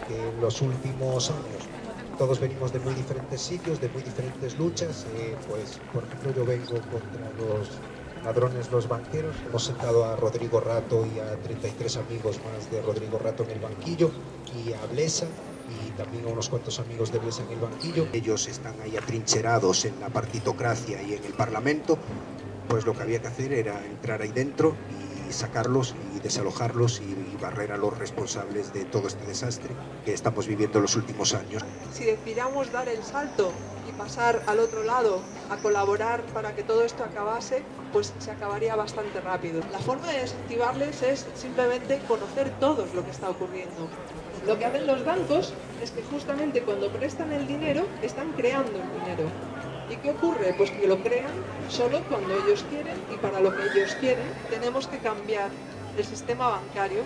que en los últimos años todos venimos de muy diferentes sitios, de muy diferentes luchas. Eh, pues, por ejemplo, yo vengo contra los ladrones, los banqueros. Hemos sentado a Rodrigo Rato y a 33 amigos más de Rodrigo Rato en el banquillo y a Blesa y también a unos cuantos amigos de Blesa en el banquillo. Ellos están ahí atrincherados en la partitocracia y en el Parlamento. Pues lo que había que hacer era entrar ahí dentro y sacarlos y desalojarlos y, barrer a los responsables de todo este desastre que estamos viviendo en los últimos años. Si decidiéramos dar el salto y pasar al otro lado a colaborar para que todo esto acabase, pues se acabaría bastante rápido. La forma de desactivarles es simplemente conocer todos lo que está ocurriendo. Lo que hacen los bancos es que justamente cuando prestan el dinero, están creando el dinero. ¿Y qué ocurre? Pues que lo crean solo cuando ellos quieren y para lo que ellos quieren tenemos que cambiar el sistema bancario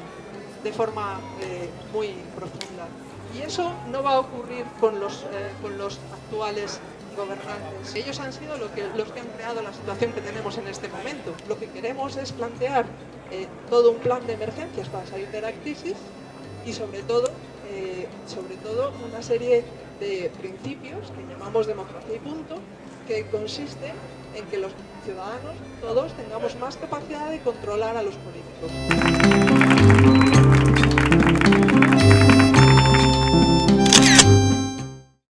de forma eh, muy profunda. Y eso no va a ocurrir con los, eh, con los actuales gobernantes. Ellos han sido lo que, los que han creado la situación que tenemos en este momento. Lo que queremos es plantear eh, todo un plan de emergencias para salir de la crisis y sobre todo, sobre todo una serie de principios que llamamos democracia y punto, que consiste en que los ciudadanos, todos, tengamos más capacidad de controlar a los políticos.